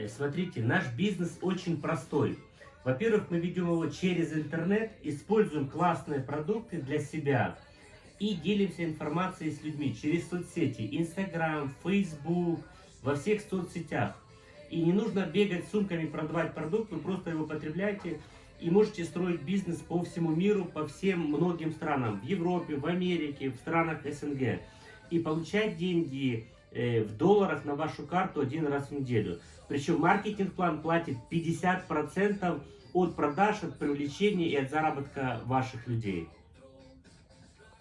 Э, смотрите, наш бизнес очень простой. Во-первых, мы ведем его через интернет, используем классные продукты для себя и делимся информацией с людьми через соцсети, Instagram, Facebook, во всех соцсетях. И не нужно бегать сумками, продавать продукт, вы просто его потребляете и можете строить бизнес по всему миру, по всем многим странам, в Европе, в Америке, в странах СНГ. И получать деньги в долларах на вашу карту один раз в неделю. Причем маркетинг-план платит 50% от продаж, от привлечения и от заработка ваших людей.